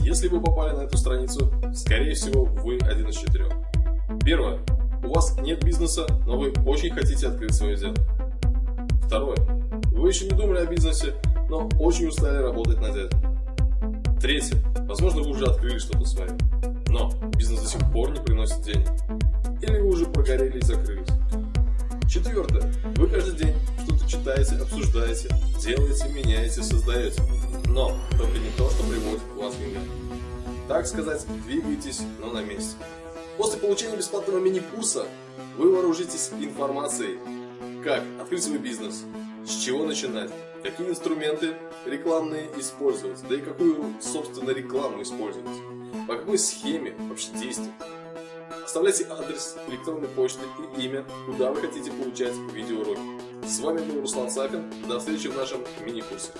Если вы попали на эту страницу, скорее всего вы один из четырех. Первое. У вас нет бизнеса, но вы очень хотите открыть свое дело. Второе. Вы еще не думали о бизнесе, но очень устали работать над этим. Третье. Возможно, вы уже открыли что-то свое, но бизнес до сих пор не приносит денег. Или вы уже прогорели и закрылись. Четвертое. Вы каждый день читаете, обсуждаете, делаете, меняете, создаете. Но только не то, что приводит вас в деньгам. Так сказать, двигаетесь, но на месте. После получения бесплатного мини-курса вы вооружитесь информацией, как открыть свой бизнес, с чего начинать, какие инструменты рекламные использовать, да и какую, собственно, рекламу использовать, по какой схеме вообще действовать. Оставляйте адрес электронной почты и имя, куда вы хотите получать видеоуроки. С вами был Руслан Сапин. До встречи в нашем мини-курсе.